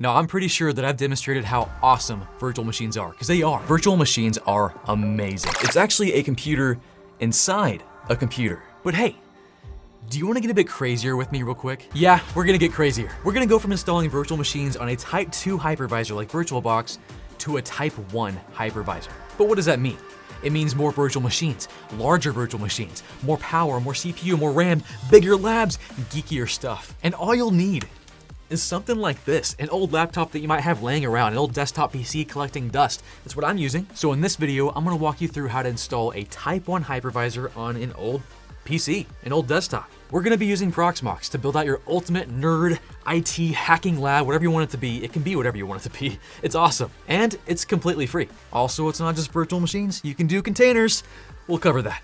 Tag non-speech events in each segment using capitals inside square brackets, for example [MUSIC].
Now, I'm pretty sure that I've demonstrated how awesome virtual machines are, because they are. Virtual machines are amazing. It's actually a computer inside a computer. But hey, do you wanna get a bit crazier with me real quick? Yeah, we're gonna get crazier. We're gonna go from installing virtual machines on a Type 2 hypervisor like VirtualBox to a Type 1 hypervisor. But what does that mean? It means more virtual machines, larger virtual machines, more power, more CPU, more RAM, bigger labs, geekier stuff. And all you'll need is something like this, an old laptop that you might have laying around, an old desktop PC collecting dust. That's what I'm using. So in this video, I'm gonna walk you through how to install a Type 1 hypervisor on an old PC, an old desktop. We're gonna be using Proxmox to build out your ultimate nerd IT hacking lab, whatever you want it to be. It can be whatever you want it to be. [LAUGHS] It's awesome. And it's completely free. Also, it's not just virtual machines. You can do containers. We'll cover that.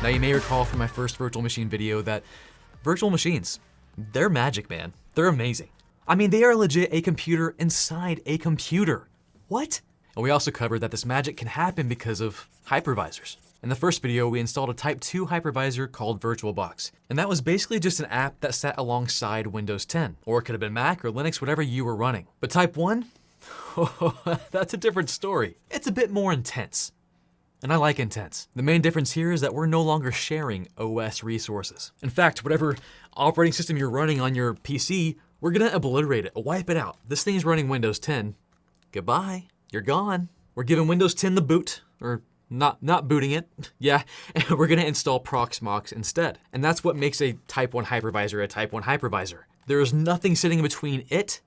Now you may recall from my first virtual machine video that virtual machines, they're magic, man. They're amazing. I mean, they are legit a computer inside a computer. What? And we also covered that this magic can happen because of hypervisors. In the first video, we installed a Type 2 hypervisor called VirtualBox. And that was basically just an app that sat alongside Windows 10. Or it could have been Mac or Linux, whatever you were running. But Type 1? [LAUGHS] that's a different story. It's a bit more intense. And I like intense. The main difference here is that we're no longer sharing OS resources. In fact, whatever operating system you're running on your PC, we're gonna obliterate it, wipe it out. This thing is running Windows 10. Goodbye, you're gone. We're giving Windows 10 the boot, or not, not booting it, [LAUGHS] yeah, and we're gonna install Proxmox instead. And that's what makes a Type 1 hypervisor a Type 1 hypervisor. There is nothing sitting between it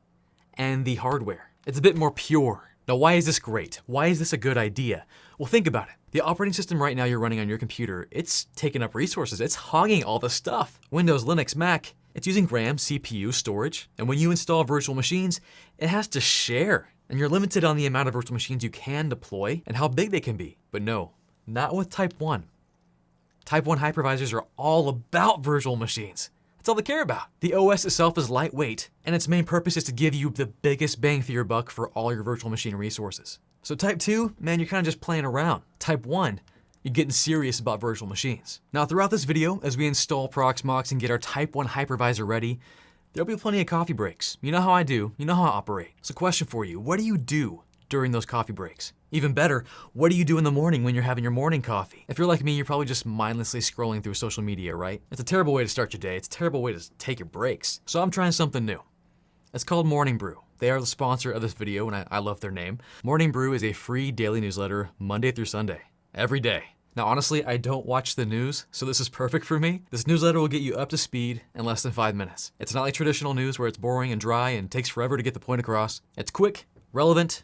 and the hardware. It's a bit more pure. Now, why is this great? Why is this a good idea? Well, think about it. The operating system right now you're running on your computer, it's taking up resources. It's hogging all the stuff. Windows, Linux, Mac, it's using RAM, CPU, storage. And when you install virtual machines, it has to share. And you're limited on the amount of virtual machines you can deploy and how big they can be. But no, not with Type 1. Type 1 hypervisors are all about virtual machines. That's all they care about. The OS itself is lightweight, and its main purpose is to give you the biggest bang for your buck for all your virtual machine resources. So type 2, man, you're kind of just playing around. Type 1, you're getting serious about virtual machines. Now throughout this video, as we install Proxmox and get our Type 1 hypervisor ready, there'll be plenty of coffee breaks. You know how I do, you know how I operate. So question for you, what do you do during those coffee breaks? Even better, what do you do in the morning when you're having your morning coffee? If you're like me, you're probably just mindlessly scrolling through social media, right? It's a terrible way to start your day. It's a terrible way to take your breaks. So I'm trying something new. It's called Morning Brew. They are the sponsor of this video, and I, I love their name. Morning Brew is a free daily newsletter Monday through Sunday, every day. Now, honestly, I don't watch the news, so this is perfect for me. This newsletter will get you up to speed in less than five minutes. It's not like traditional news where it's boring and dry and takes forever to get the point across. It's quick, relevant,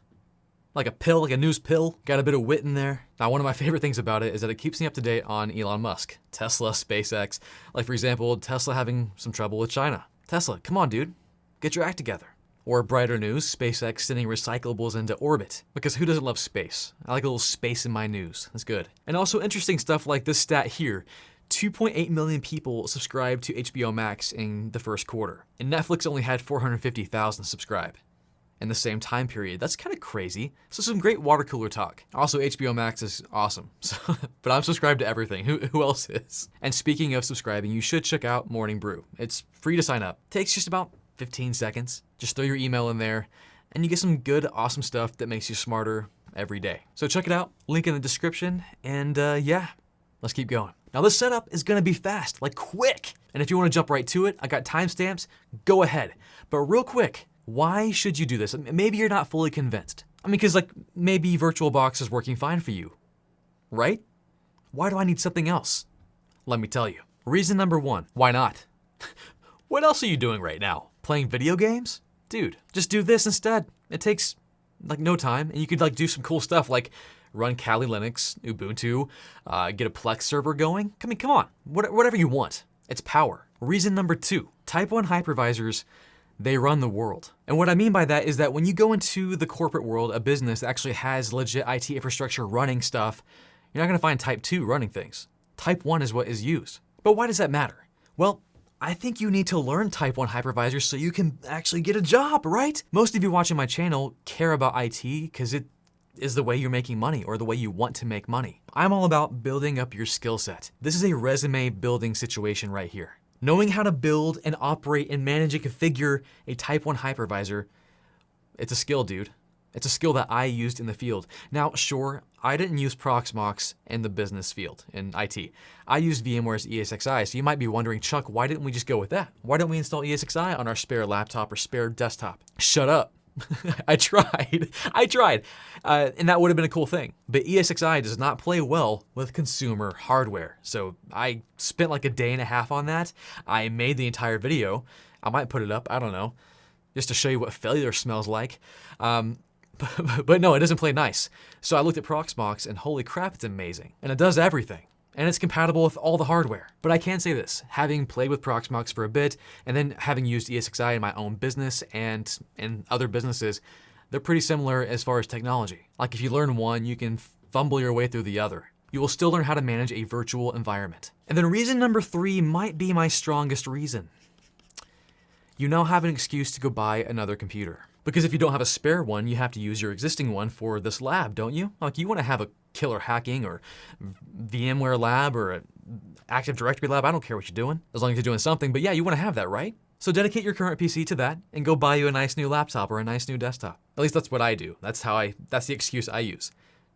like a pill, like a news pill. Got a bit of wit in there. Now, one of my favorite things about it is that it keeps me up to date on Elon Musk, Tesla, SpaceX. Like, for example, Tesla having some trouble with China. Tesla, come on, dude. Get your act together. Or brighter news, SpaceX sending recyclables into orbit. Because who doesn't love space? I like a little space in my news. That's good. And also interesting stuff like this stat here. 2.8 million people subscribed to HBO Max in the first quarter. And Netflix only had 450,000 subscribe in the same time period. That's kind of crazy. So some great water cooler talk. Also, HBO Max is awesome. [LAUGHS] So, but I'm subscribed to everything. Who, who else is? And speaking of subscribing, you should check out Morning Brew. It's free to sign up. Takes just about 15 seconds. Just throw your email in there and you get some good, awesome stuff that makes you smarter every day. So check it out, link in the description, and uh, yeah, let's keep going. Now this setup is gonna be fast, like quick. And if you wanna jump right to it, I got timestamps, go ahead. But real quick, why should you do this? Maybe you're not fully convinced. I mean, because like maybe VirtualBox is working fine for you, right? Why do I need something else? Let me tell you. Reason number one, why not? [LAUGHS] what else are you doing right now? Playing video games? Dude, just do this instead. It takes like no time and you could like do some cool stuff like run Kali Linux, Ubuntu, uh, get a Plex server going. I mean, come on, what, whatever you want. It's power. Reason number two, Type 1 hypervisors, they run the world. And what I mean by that is that when you go into the corporate world, a business that actually has legit IT infrastructure running stuff, you're not gonna find Type 2 running things. Type 1 is what is used. But why does that matter? Well, I think you need to learn Type 1 hypervisor so you can actually get a job, right? Most of you watching my channel care about IT because it is the way you're making money or the way you want to make money. I'm all about building up your skill set. This is a resume building situation right here. Knowing how to build and operate and manage and configure a Type 1 hypervisor, it's a skill, dude. It's a skill that I used in the field. Now, sure, I didn't use Proxmox in the business field, in IT. I used VMware's ESXi, so you might be wondering, Chuck, why didn't we just go with that? Why don't we install ESXi on our spare laptop or spare desktop? Shut up. [LAUGHS] I tried. I tried. Uh, and that would have been a cool thing. But ESXi does not play well with consumer hardware. So I spent like a day and a half on that. I made the entire video. I might put it up. I don't know. Just to show you what failure smells like. Um, [LAUGHS] but, no, it doesn't play nice. So I looked at Proxmox and holy crap, it's amazing. And it does everything and it's compatible with all the hardware. But I can say this, having played with Proxmox for a bit, and then having used ESXi in my own business and in other businesses, they're pretty similar as far as technology. Like if you learn one, you can fumble your way through the other. You will still learn how to manage a virtual environment. And then reason number three might be my strongest reason. You now have an excuse to go buy another computer. Because if you don't have a spare one, you have to use your existing one for this lab, don't you? Like you want to have a killer hacking or VMware lab or Active Directory lab. I don't care what you're doing, as long as you're doing something. But yeah, you want to have that, right? So dedicate your current PC to that and go buy you a nice new laptop or a nice new desktop. At least that's what I do. That's how I, that's the excuse I use.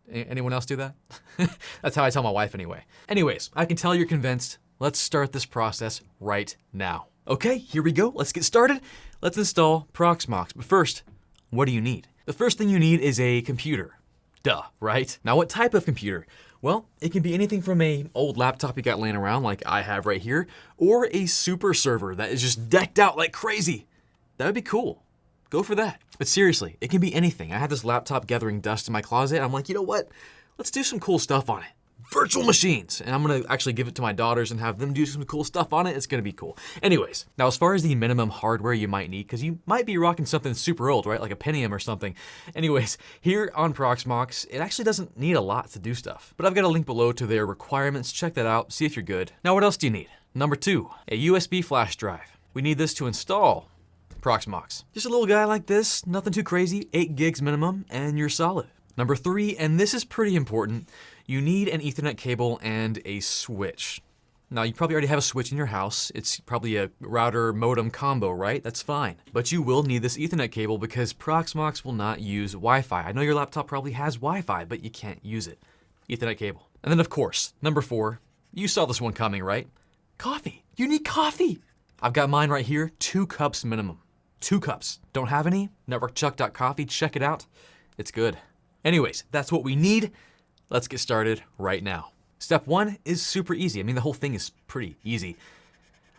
Anyone else do that? [LAUGHS] that's how I tell my wife anyway. Anyways, I can tell you're convinced. Let's start this process right now. Okay, here we go. Let's get started. Let's install Proxmox. But first, what do you need? The first thing you need is a computer. Duh, right? Now what type of computer? Well, it can be anything from a old laptop you got laying around like I have right here, or a super server that is just decked out like crazy. That would be cool. Go for that. But seriously, it can be anything. I had this laptop gathering dust in my closet. I'm like, you know what? Let's do some cool stuff on it virtual machines. And I'm gonna actually give it to my daughters and have them do some cool stuff on it. It's gonna be cool. Anyways, now as far as the minimum hardware you might need, because you might be rocking something super old, right? Like a Pentium or something. Anyways, here on Proxmox, it actually doesn't need a lot to do stuff. But I've got a link below to their requirements. Check that out, see if you're good. Now what else do you need? Number two, a USB flash drive. We need this to install Proxmox. Just a little guy like this, nothing too crazy, 8 gigs minimum, and you're solid. Number three, and this is pretty important, you need an ethernet cable and a switch. Now, you probably already have a switch in your house. It's probably a router modem combo, right? That's fine. But you will need this ethernet cable because Proxmox will not use Wi-Fi. I know your laptop probably has Wi-Fi, but you can't use it. Ethernet cable. And then of course, number four, you saw this one coming, right? Coffee. You need coffee. I've got mine right here, two cups minimum. Two cups. Don't have any? Networkchuck.coffee, check it out. It's good. Anyways, that's what we need. Let's get started right now. Step one is super easy. I mean, the whole thing is pretty easy.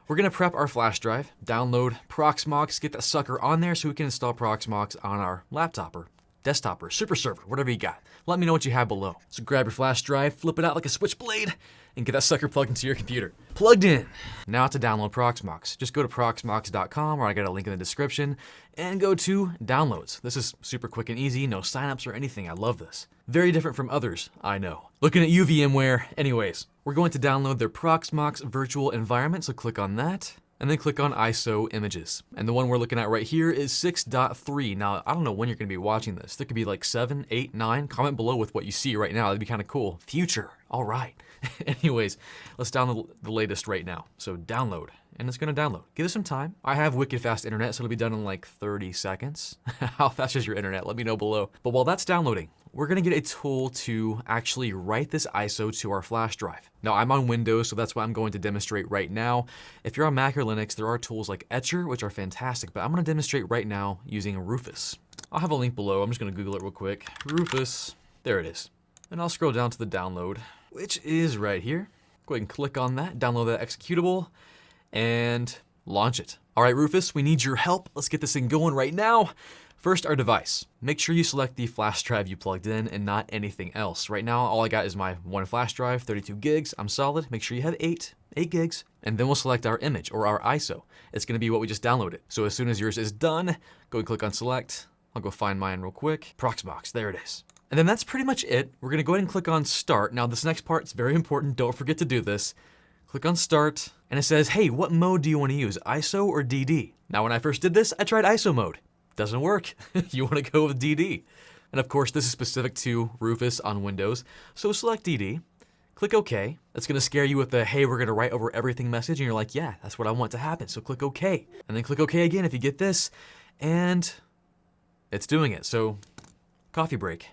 We're gonna prep our flash drive, download Proxmox, get that sucker on there so we can install Proxmox on our laptop or desktop or super server, whatever you got. Let me know what you have below. So grab your flash drive, flip it out like a switchblade, and get that sucker plugged into your computer. Plugged in. Now to download Proxmox. Just go to proxmox.com or I got a link in the description and go to downloads. This is super quick and easy, no signups or anything. I love this. Very different from others, I know. Looking at you VMware. Anyways, we're going to download their Proxmox virtual environment, so click on that and then click on ISO images. And the one we're looking at right here is 6.3. Now, I don't know when you're gonna be watching this. There could be like 7, 8, 9. Comment below with what you see right now. That'd be kind of cool. Future, all right. [LAUGHS] Anyways, let's download the latest right now. So download, and it's gonna download. Give it some time. I have wicked fast internet, so it'll be done in like 30 seconds. [LAUGHS] How fast is your internet? Let me know below. But while that's downloading, we're gonna get a tool to actually write this ISO to our flash drive. Now I'm on Windows, so that's what I'm going to demonstrate right now. If you're on Mac or Linux, there are tools like Etcher, which are fantastic, but I'm gonna demonstrate right now using Rufus. I'll have a link below, I'm just gonna Google it real quick. Rufus, there it is. And I'll scroll down to the download, which is right here. Go ahead and click on that, download that executable, and launch it. All right, Rufus, we need your help. Let's get this thing going right now. First, our device. Make sure you select the flash drive you plugged in and not anything else. Right now, all I got is my one flash drive, 32 gigs. I'm solid. Make sure you have eight, eight gigs. And then we'll select our image or our ISO. It's gonna be what we just downloaded. So as soon as yours is done, go and click on select. I'll go find mine real quick. Proxmox, there it is. And then that's pretty much it. We're gonna go ahead and click on start. Now this next part is very important. Don't forget to do this. Click on start and it says, hey, what mode do you wanna use, ISO or DD? Now when I first did this, I tried ISO mode doesn't work. [LAUGHS] you want to go with DD. And of course, this is specific to Rufus on Windows. So select DD, Click OK. That's gonna scare you with the, hey, we're gonna write over everything message, and you're like, yeah, that's what I want to happen, so click OK. And then click OK again if you get this, and it's doing it. So, coffee break.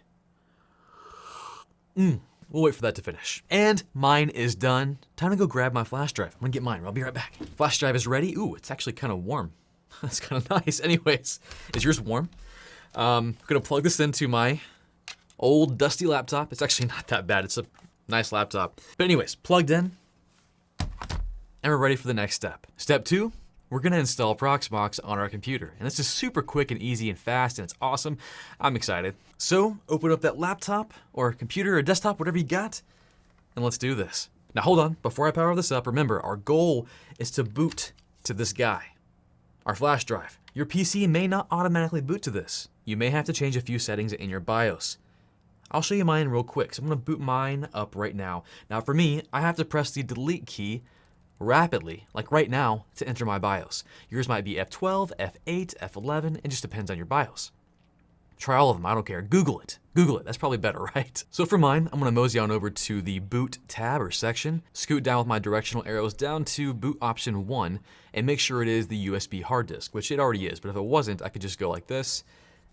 Mm, we'll wait for that to finish. And mine is done. Time to go grab my flash drive. I'm gonna get mine, I'll be right back. Flash drive is ready. Ooh, it's actually kind of warm. [LAUGHS] That's kind of nice. Anyways, is yours warm? Um, I'm gonna plug this into my old dusty laptop. It's actually [LAUGHS] not that bad. It's a nice laptop. But anyways, plugged in, and we're ready for the next step. Step two, we're gonna install Proxmox on our computer. And this is super quick and easy and fast, and it's awesome. I'm excited. So open up that laptop or computer or desktop, whatever you got, and let's do this. Now hold on, before I power this up, remember our goal is to boot to this guy, our flash drive. Your PC may not automatically boot to this. You may have to change a few settings in your BIOS. I'll show you mine real quick. So I'm gonna boot mine up right now. Now for me, I have to press the delete key rapidly, like right now, to enter my BIOS. Yours might be F12, F8, F11, it just depends on your BIOS. Try all of them, I don't care. Google it. Google it, that's probably better, [LAUGHS] right? So for mine, I'm gonna mosey on over to the boot tab or section, scoot down with my directional arrows down to boot option one, and make sure it is the USB hard disk, which it already is, but if it wasn't, I could just go like this,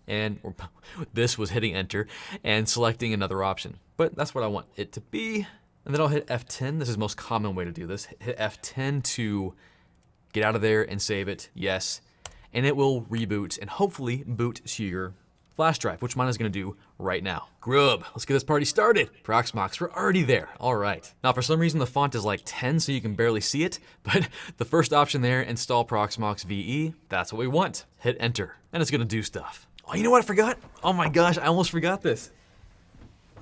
and [LAUGHS] this was hitting enter and selecting another option. But that's what I want it to be. And then I'll hit F10. This is the most common way to do this. Hit F10 to get out of there and save it, yes. And it will reboot and hopefully boot to your flash drive, which mine is gonna do right now. Grub, let's get this party started. Proxmox, we're already there, all right. Now for some reason the font is like 10 so you can barely see it, [LAUGHS] but the first option there, install Proxmox VE, that's what we want. Hit enter, and it's gonna do stuff. Oh, you know what I forgot? Oh my gosh, I almost forgot this.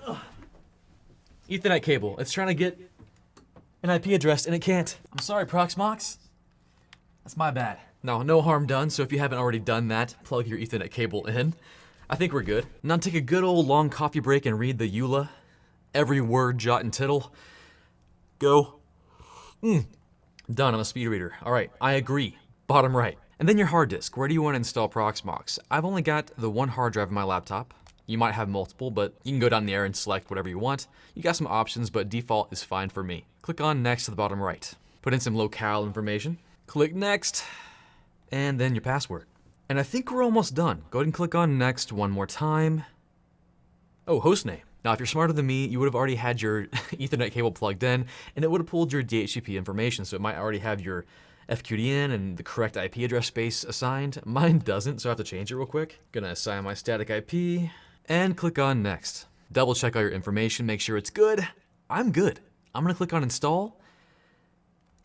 Ugh. Ethernet cable. It's trying to get an IP address and it can't. I'm sorry, Proxmox. That's my bad. No, no harm done, so if you haven't already done that, plug your Ethernet cable in. I think we're good. Now take a good old long coffee break and read the EULA. Every word, jot, and tittle. Go. Mm. Done, I'm a speed reader. All right, I agree. Bottom right. And then your hard disk. Where do you want to install Proxmox? I've only got the one hard drive in my laptop. You might have multiple, but you can go down there and select whatever you want. You got some options, but default is fine for me. Click on next to the bottom right. Put in some locale information. Click next, and then your password. And I think we're almost done. Go ahead and click on next one more time. Oh, hostname. Now, if you're smarter than me, you would have already had your [LAUGHS] Ethernet cable plugged in, and it would have pulled your DHCP information, so it might already have your FQDN and the correct IP address space assigned. [LAUGHS] Mine doesn't, so I have to change it real quick. Gonna assign my static IP and click on next. Double check all your information, make sure it's good. I'm good. I'm gonna click on install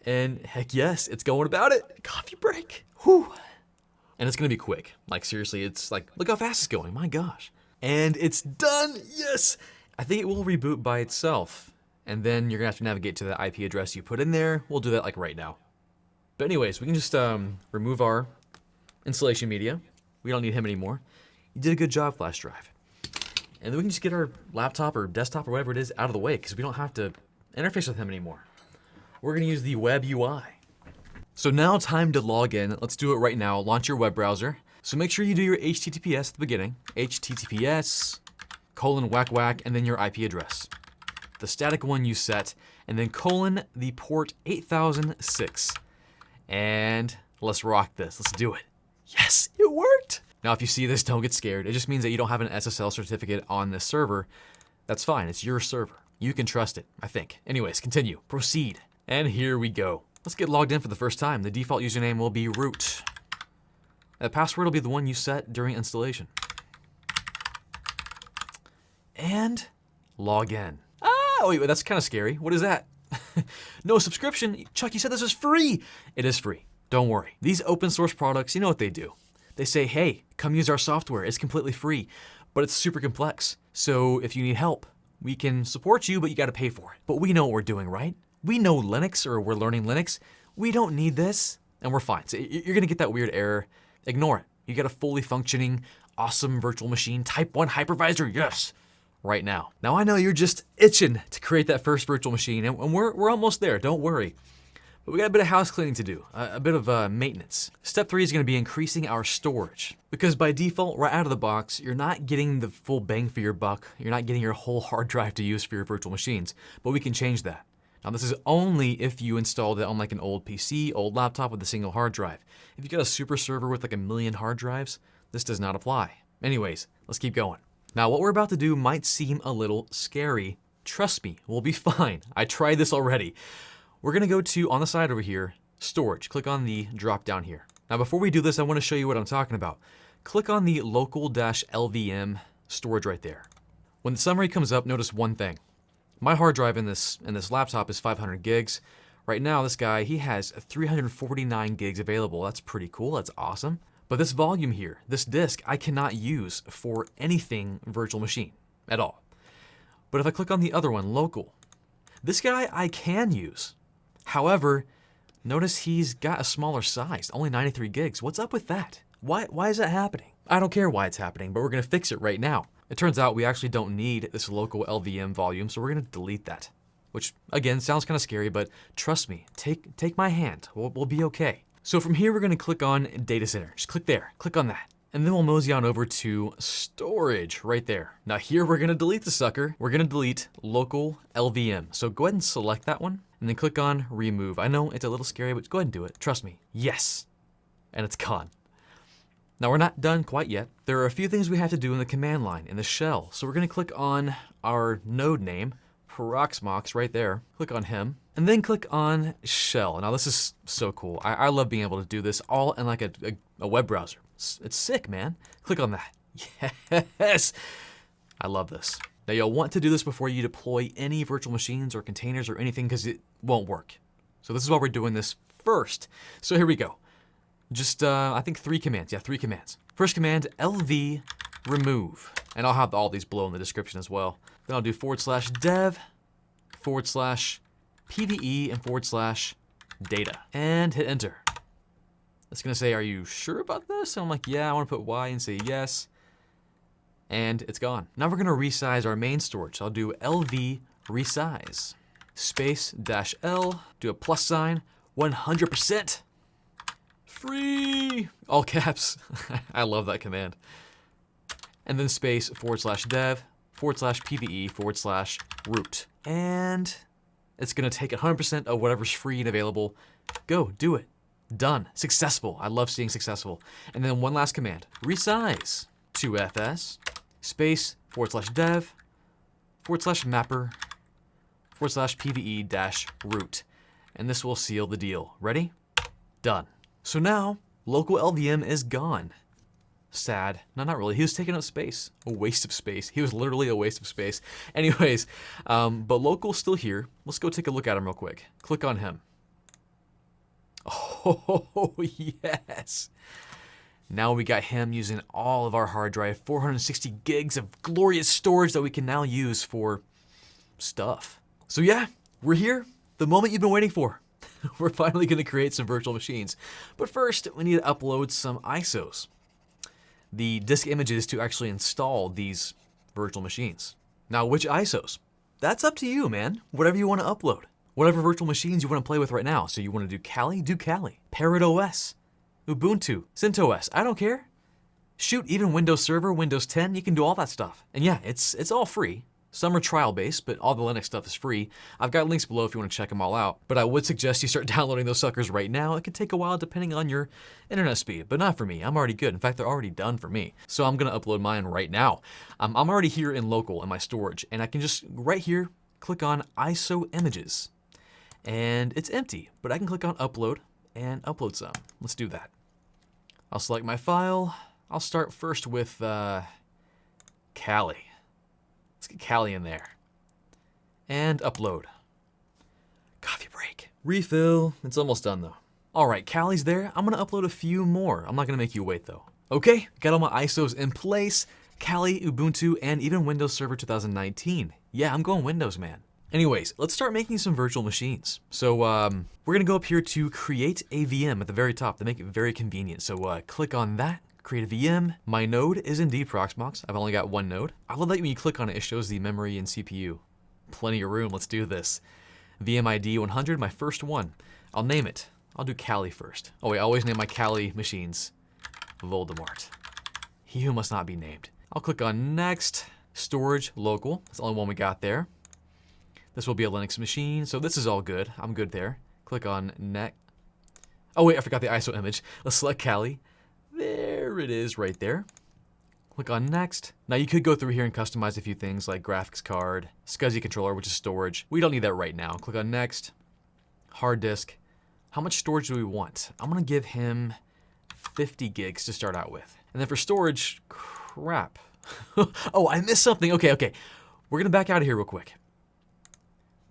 and heck yes, it's going about it. Coffee break. Whew. And it's gonna be quick. Like seriously, it's like, look how fast it's going, my gosh. And it's done, yes! I think it will reboot by itself. And then you're gonna have to navigate to the IP address you put in there. We'll do that like right now. But anyways, we can just um, remove our installation media. We don't need him anymore. You did a good job, flash drive. And then we can just get our laptop or desktop or whatever it is out of the way because we don't have to interface with him anymore. We're gonna use the web UI. So now time to log in. Let's do it right now. Launch your web browser. So make sure you do your HTTPS at the beginning. HTTPS colon whack whack and then your IP address. The static one you set and then colon the port 8006. And let's rock this. Let's do it. Yes, it worked. Now, if you see this, don't get scared. It just means that you don't have an SSL certificate on this server. That's fine. It's your server. You can trust it, I think. Anyways, continue. Proceed. And here we go. Let's get logged in for the first time. The default username will be root. The password will be the one you set during installation. And log in. Ah, wait, that's kind of scary. What is that? [LAUGHS] no subscription. Chuck, you said this was free. It is free. Don't worry. These open source products, you know what they do. They say, hey, come use our software. It's completely free, but it's super complex. So if you need help, we can support you, but you got to pay for it. But we know what we're doing, right? We know Linux or we're learning Linux. We don't need this and we're fine. So you're going to get that weird error. Ignore it. You get a fully functioning, awesome virtual machine, type 1 hypervisor. Yes right now. Now I know you're just itching to create that first virtual machine and we're, we're almost there, don't worry. But we got a bit of house cleaning to do, a, a bit of uh, maintenance. Step three is going to be increasing our storage. Because by default, right out of the box, you're not getting the full bang for your buck. You're not getting your whole hard drive to use for your virtual machines. But we can change that. Now this is only if you installed it on like an old PC, old laptop with a single hard drive. If you got a super server with like a million hard drives, this does not apply. Anyways, let's keep going. Now what we're about to do might seem a little scary. Trust me, we'll be [LAUGHS] fine. I tried this already. We're gonna go to, on the side over here, storage. Click on the drop down here. Now before we do this, I wanna show you what I'm talking about. Click on the local-lvm storage right there. When the summary comes up, notice one thing. My hard drive in this in this laptop is 500 gigs. Right now, this guy, he has 349 gigs available. That's pretty cool, that's awesome. But this volume here, this disk, I cannot use for anything virtual machine at all. But if I click on the other one, local, this guy I can use. However, notice he's got a smaller size, only 93 gigs. What's up with that? Why, why is that happening? I don't care why it's happening, but we're gonna fix it right now. It turns out we actually don't need this local LVM volume, so we're gonna delete that. Which, again, sounds kind of scary, but trust me, take, take my hand, we'll, we'll be okay. So from here, we're gonna click on Data Center. Just click there, click on that. And then we'll mosey on over to storage right there. Now here we're gonna delete the sucker. We're gonna delete local LVM. So go ahead and select that one and then click on remove. I know it's a little scary, but go ahead and do it. Trust me. Yes. And it's gone. Now we're not done quite yet. There are a few things we have to do in the command line, in the shell. So we're gonna click on our node name, Proxmox right there. Click on him, and then click on shell. Now this is so cool. I, I love being able to do this all in like a, a, a web browser. It's, it's sick, man. Click on that. [LAUGHS] Yes! I love this. Now you'll want to do this before you deploy any virtual machines or containers or anything because it won't work. So this is why we're doing this first. So here we go. Just, uh, I think three commands. Yeah, three commands. First command, lv remove. And I'll have all these below in the description as well. Then I'll do forward slash dev, forward slash pve, and forward slash data. And hit enter. It's gonna say, are you sure about this? And I'm like, yeah, I wanna put Y and say yes. And it's gone. Now we're gonna resize our main storage. So I'll do lv resize, space dash L, do a plus sign, 100% free, all caps. [LAUGHS] I love that command. And then space forward slash dev forward slash pve forward slash root. And it's gonna take 100% of whatever's free and available. Go, do it. Done, successful. I love seeing successful. And then one last command, resize to fs space forward slash dev forward slash mapper forward slash pve dash root. And this will seal the deal. Ready? Done. So now, local LVM is gone. Sad. No, not really. He was taking up space. A waste of space. He was literally a waste of space. [LAUGHS] Anyways, um, but local's still here. Let's go take a look at him real quick. Click on him. Oh, [LAUGHS] yes. Now we got him using all of our hard drive, 460 gigs of glorious storage that we can now use for stuff. So yeah, we're here. The moment you've been waiting for. [LAUGHS] we're finally going to create some virtual machines. But first, we need to upload some ISOs, the disk images to actually install these virtual machines. Now, which ISOs? That's up to you, man. Whatever you want to upload. Whatever virtual machines you want to play with right now. So you want to do Kali? Do Kali. Parrot OS, Ubuntu, CentOS, I don't care. Shoot, even Windows Server, Windows 10, you can do all that stuff. And yeah, it's, it's all free. Some are trial-based, but all the Linux stuff is free. I've got links below if you want to check them all out. But I would suggest you start [LAUGHS] downloading those suckers right now. It could take a while depending on your internet speed, but not for me. I'm already good. In fact, they're already done for me. So I'm going to upload mine right now. Um, I'm already here in local in my storage, and I can just, right here, click on ISO images. And it's empty, but I can click on upload and upload some. Let's do that. I'll select my file. I'll start first with uh, Kali. Let's get Kali in there. And upload. Coffee break. Refill. It's almost done though. All right, Kali's there. I'm gonna upload a few more. I'm not gonna make you wait though. Okay, got all my ISOs in place. Kali, Ubuntu, and even Windows Server 2019. Yeah, I'm going Windows, man. Anyways, let's start making some virtual machines. So um, we're gonna go up here to create a VM at the very top to make it very convenient. So uh, click on that, create a VM. My node is indeed Proxmox. I've only got one node. I love that when you click on it, it shows the memory and CPU. Plenty of room, let's do this. VM ID 100, my first one. I'll name it. I'll do Kali first. Oh wait, I always name my Kali machines Voldemort. He who must not be named. I'll click on next, storage local. That's the only one we got there. This will be a Linux machine, so this is all good. I'm good there. Click on next. Oh wait, I forgot the ISO image. Let's select Kali. There it is right there. Click on next. Now you could go through here and customize a few things like graphics card, SCSI controller, which is storage. We don't need that right now. Click on next. Hard disk. How much storage do we want? I'm gonna give him 50 gigs to start out with. And then for storage, crap. [LAUGHS] oh, I missed something. Okay, okay. We're gonna back out of here real quick.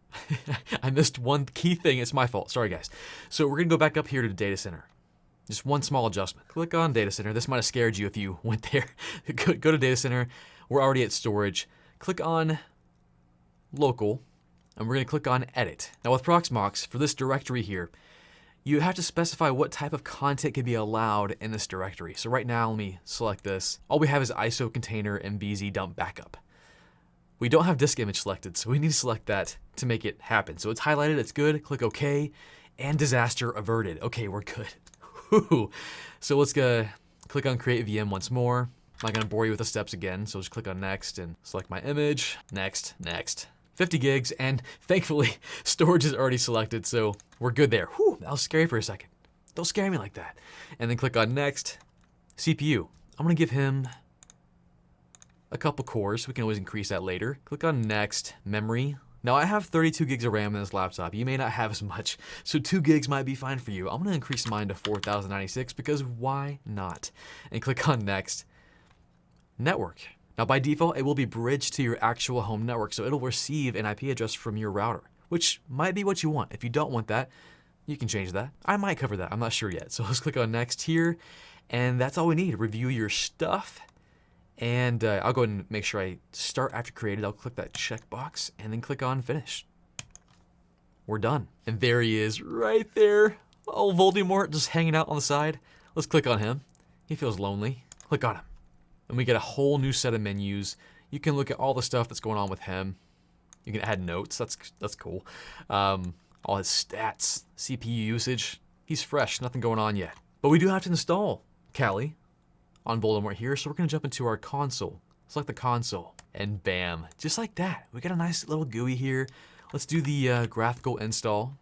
[LAUGHS] I missed one key thing. It's my fault. Sorry, guys. So we're going to go back up here to the data center. Just one small adjustment. Click on data center. This might have scared you if you [LAUGHS] went there. go, go to data center. We're already at storage. Click on local, and we're going to click on edit. Now with Proxmox, for this directory here, you have to specify what type of content can be allowed in this directory. So right now, let me select this. All we have is ISO container and VZDump backup. We don't have disk image selected, so we need to select that to make it happen. So it's highlighted, it's good, click OK, and disaster averted. Okay, we're good. So let's go click on create VM once more. I'm not gonna bore you with the steps again, so just click on next and select my image, next, next. 50 gigs, and thankfully [LAUGHS] storage is already selected, so we're good there. Whew, that was scary for a second. Don't scare me like that. And then click on next, CPU. I'm gonna give him a couple cores. We can always increase that later. Click on next, memory. Now I have 32 gigs of RAM in this laptop. You may not have as much, so 2 gigs might be fine for you. I'm gonna increase mine to 4096 because why not? And click on next. Network. Now by default, it will be bridged to your actual home network, so it'll receive an IP address from your router, which might be what you want. If you don't want that, you can change that. I might cover that, I'm not sure yet. So [LAUGHS] let's click on next here, and that's all we need. Review your stuff, and uh, I'll go ahead and make sure I start after created. I'll click that checkbox and then click on finish. We're done. And there he is right there. Oh, Voldemort just hanging out on the side. Let's click on him. He feels lonely. Click on him. And we get a whole new set of menus. You can look at all the stuff that's going on with him. You can add notes. That's that's cool. Um, all his stats, CPU usage. He's fresh. Nothing going on yet. But we do have to install Kali on Voldemort here, so we're gonna jump into our console. Select the console, and bam, just like that. We got a nice little GUI here. Let's do the uh, graphical install.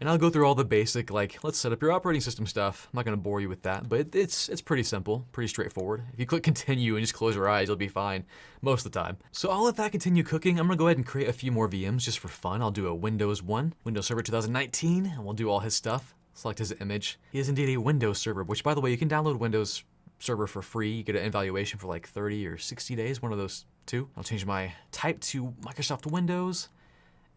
And I'll go through all the basic, like, let's set up your operating system stuff. I'm not gonna bore you with that, but it's it's pretty simple, pretty straightforward. If you click continue and just close your eyes, you'll be fine most of the time. So I'll let that continue cooking. I'm gonna go ahead and create a few more VMs just for fun. I'll do a Windows 1, Windows Server 2019, and we'll do all his stuff. Select his image. He is indeed a Windows server, which by the way, you can download Windows server for free. You get an evaluation for like 30 or 60 days, one of those two. I'll change my type to Microsoft Windows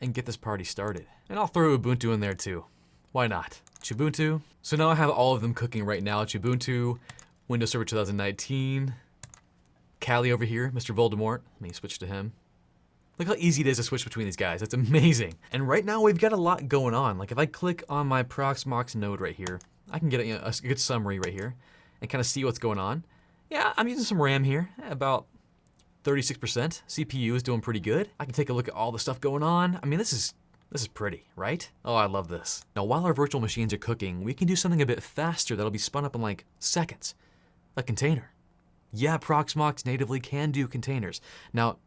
and get this party started. And I'll throw Ubuntu in there too. Why not? Ubuntu. So now I have all of them cooking right now. Ubuntu, Windows Server 2019, Kali over here, Mr. Voldemort. Let me switch to him. Look how easy it is to switch between these guys. That's amazing. And right now we've got a lot going on. Like if I click on my Proxmox node right here, I can get a, a good summary right here and kind of see what's going on. Yeah, I'm using some RAM here, about 36%. CPU is doing pretty good. I can take a look at all the stuff going on. I mean, this is this is pretty, right? Oh, I love this. Now, while our virtual machines are cooking, we can do something a bit faster that'll be spun up in like seconds. A container. Yeah, Proxmox natively can do containers. Now,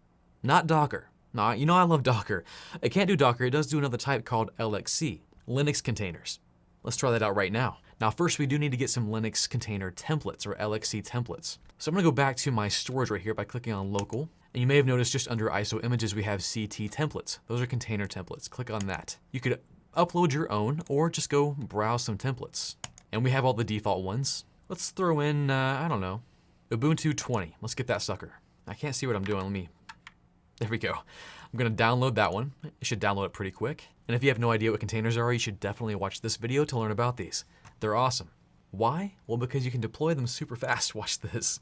not Docker. Now, you know I love Docker. It can't do Docker, it does do another type called LXC, Linux containers. Let's try that out right now. Now first we do need to get some Linux container templates or LXC templates. So I'm gonna go back to my storage right here by clicking on local. And you may have noticed just under ISO images we have CT templates. Those are container templates. Click on that. You could upload your own or just go browse some templates. And we have all the default ones. Let's throw in, uh, I don't know, Ubuntu 20. Let's get that sucker. I can't see what I'm doing. Let me, there we go. I'm gonna download that one. You should download it pretty quick. And if you have no idea what containers are, you should definitely watch this video to learn about these. They're awesome. Why? Well, because you can deploy them super [LAUGHS] fast. Watch this.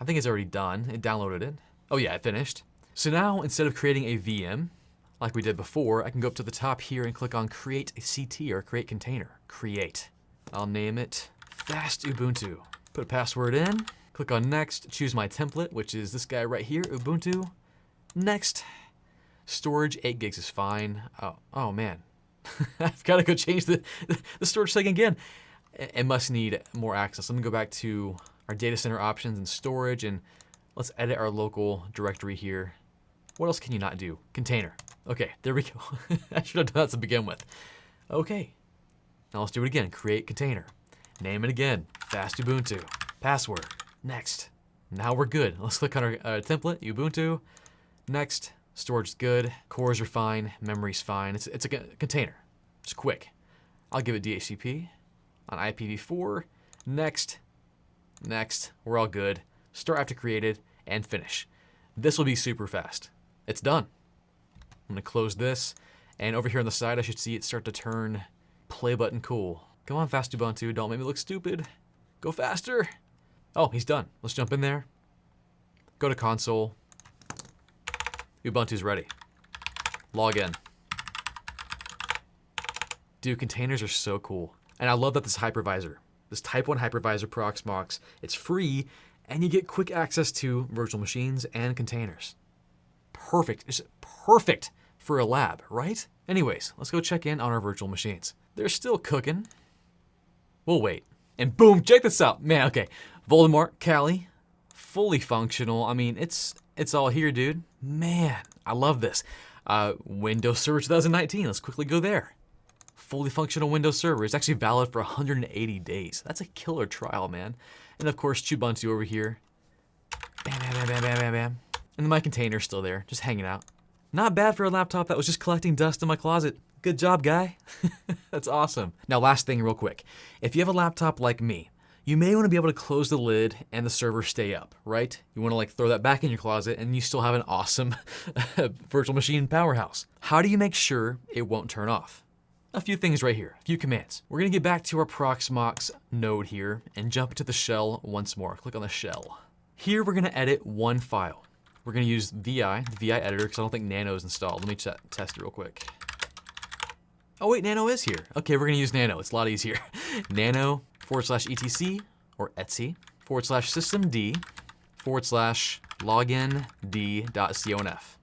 I think it's already done. It downloaded it. Oh yeah, it finished. So now, instead of creating a VM, like we did before, I can go up to the top here and click on Create a CT or Create Container. Create. I'll name it Fast Ubuntu. Put a password in, click on Next, choose my template, which is this guy right here, Ubuntu. Next. Storage, 8 gigs is fine. Oh, oh man. [LAUGHS] I've got to go change the, [LAUGHS] the storage setting again. It must need more access. Let me go back to our data center options and storage and let's edit our local directory here. What else can you not do? Container. Okay, there we go. [LAUGHS] I should have done that to begin with. Okay, now let's do it again. Create container. Name it again. Fast Ubuntu. Password. Next. Now we're good. Let's click on our uh, template, Ubuntu. Next. Storage is good. Cores are fine. Memory's fine. It's, it's a container. It's quick. I'll give it DHCP on IPv4. Next. Next. We're all good. Start after created and finish. This will be super fast. It's done. I'm gonna close this. And over here on the side, I should see it start to turn play button cool. Come on, fast Ubuntu, don't make me look stupid. Go faster. Oh, he's done. Let's jump in there. Go to console. Ubuntu's ready. Log in. Dude, containers are so cool. And I love that this hypervisor, this Type 1 hypervisor Proxmox, it's free and you get quick access to virtual machines and containers. Perfect. It's perfect for a lab, right? Anyways, let's go check in on our virtual machines. They're still cooking. We'll wait. And boom, check this out. Man, okay. Voldemort, Kali, fully functional. I mean, it's it's all here, dude. Man, I love this. Uh, Windows Server 2019, let's quickly go there. Fully functional Windows Server. It's actually valid for 180 days. That's a killer trial, man. And of course, Ubuntu over here. Bam, bam, bam, bam, bam, bam, bam. And my container's still there, just hanging out. Not bad for a laptop that was just collecting dust in my closet. Good job, guy. [LAUGHS] That's awesome. Now, last thing real quick. If you have a laptop like me, you may want to be able to close the lid and the server stay up, right? You want to like throw that back in your closet and you still have an awesome [LAUGHS] virtual machine powerhouse. How do you make sure it won't turn off? A few things right here, a few commands. We're gonna get back to our Proxmox node here and jump to the shell once more. Click on the shell. Here we're gonna edit one file. We're gonna use VI, the VI editor, because I don't think Nano is installed. Let me test it real quick. Oh wait, Nano is here. Okay, we're gonna use Nano, it's a lot easier. [LAUGHS] Nano forward slash etc or Etsy forward slash systemd forward slash login d.conf.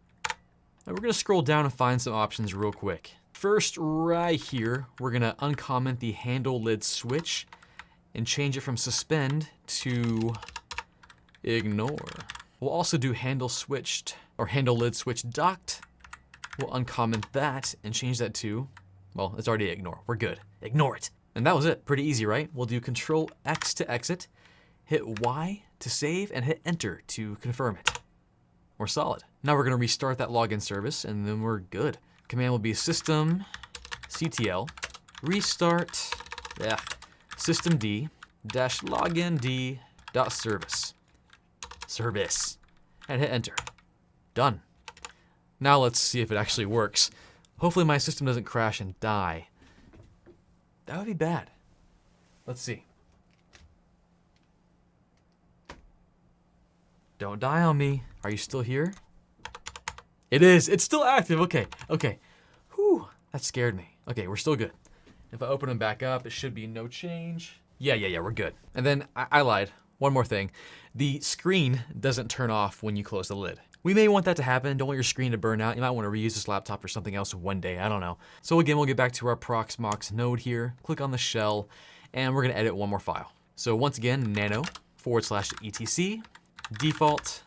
Now we're gonna scroll down and find some options real quick. First, right here, we're gonna uncomment the handle lid switch and change it from suspend to ignore. We'll also do handle switched or handle lid switch docked. We'll uncomment that and change that to, well, it's already ignore. We're good. Ignore it. And that was it. Pretty easy, right? We'll do Control X to exit, hit Y to save, and hit Enter to confirm it. We're solid. Now we're going to restart that login service, and then we're good. Command will be system ctl restart yeah, systemd dash login d dot service service and hit enter. Done. Now let's see if it actually works. Hopefully my system doesn't crash and die. That would be bad. Let's see. Don't die on me. Are you still here? It is. It's still active. Okay. Okay. Whew. That scared me. Okay, we're still good. If I open them back up, it should be no change. Yeah, yeah, yeah, we're good. And then I, I lied. One more thing. The screen doesn't turn off when you close the lid. We may want that to happen. Don't want your screen to burn out. You might want to reuse this laptop for something else one day. I don't know. So again, we'll get back to our Proxmox node here. Click on the shell, and we're going to edit one more file. So once again, nano forward slash etc default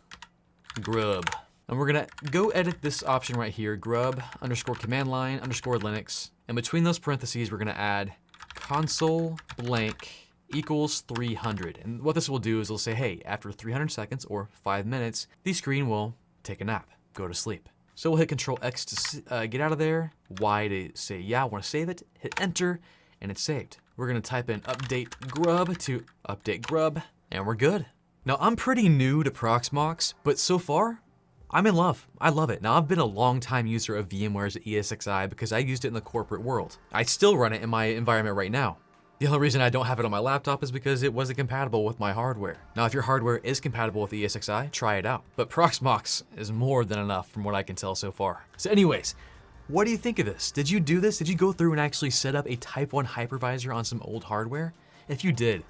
grub. And we're gonna go edit this option right here, grub underscore command line underscore Linux. And between those parentheses, we're gonna add console blank equals 300. And what this will do is it'll say, hey, after 300 seconds or five minutes, the screen will take a nap, go to sleep. So we'll hit Control X to uh, get out of there, Y to say, yeah, I wanna save it, hit enter, and it's saved. We're gonna type in update grub to update grub, and we're good. Now I'm pretty new to Proxmox, but so far, I'm in love. I love it. Now I've been a long time user of VMware's ESXi because I used it in the corporate world. I still run it in my environment right now. The only reason I don't have it on my laptop is because it wasn't compatible with my hardware. Now, if your hardware is compatible with the ESXi, try it out. But Proxmox is more than enough from what I can tell so far. So anyways, what do you think of this? Did you do this? Did you go through and actually set up a Type 1 hypervisor on some old hardware? If you did,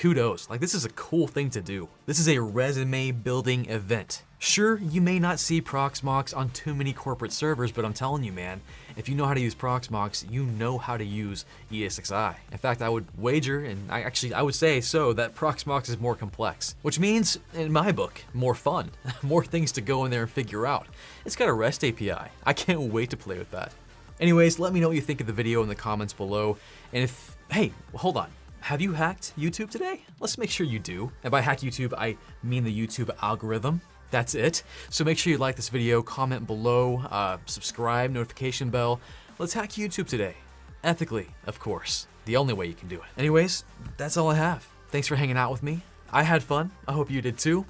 kudos. Like this is a cool thing to do. This is a resume building event. Sure, you may not see Proxmox on too many corporate servers, but I'm telling you, man, if you know how to use Proxmox, you know how to use ESXi. In fact, I would wager, and I actually I would say so, that Proxmox is more complex, which means, in my book, more fun, [LAUGHS] more things to go in there and figure out. It's got a REST API. I can't wait to play with that. Anyways, let me know what you think of the video in the comments below, and if, hey, hold on, have you hacked YouTube today? Let's make sure you do. And by hack YouTube, I mean the YouTube algorithm. That's it. So make sure you like this video, comment below, uh, subscribe, notification bell. Let's hack YouTube today. Ethically, of course. The only way you can do it. Anyways, that's all I have. Thanks for hanging out with me. I had fun. I hope you did too.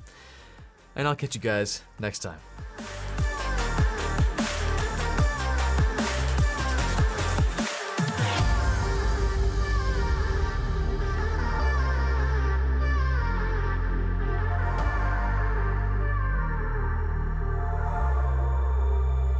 And I'll catch you guys next time.